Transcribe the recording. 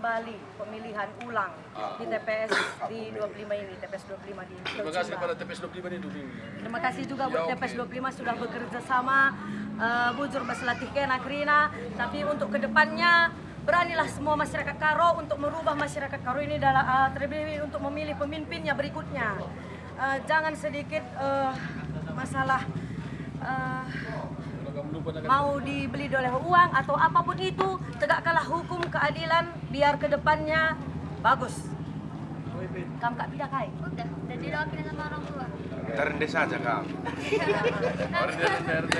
kembali pemilihan ulang di TPS di 25 ini, TPS 25 di Terima kasih kepada TPS 25 ini dulu. Terima kasih juga buat Ya. TPS 25 sudah bekerja sama uh, bujur berselatih kena krina tapi untuk ke depannya beranilah semua masyarakat Karo untuk merubah masyarakat Karo ini dalam uh, terlebih untuk memilih pemimpinnya berikutnya. Uh, jangan sedikit uh, masalah uh, mau dibeli oleh uang atau apa pun itu tegakkanlah keadilan biar ke depannya bagus kamu kak tidak kai Udah, udah diwakilin sama orang tua. Terendah saja kau. RT RT.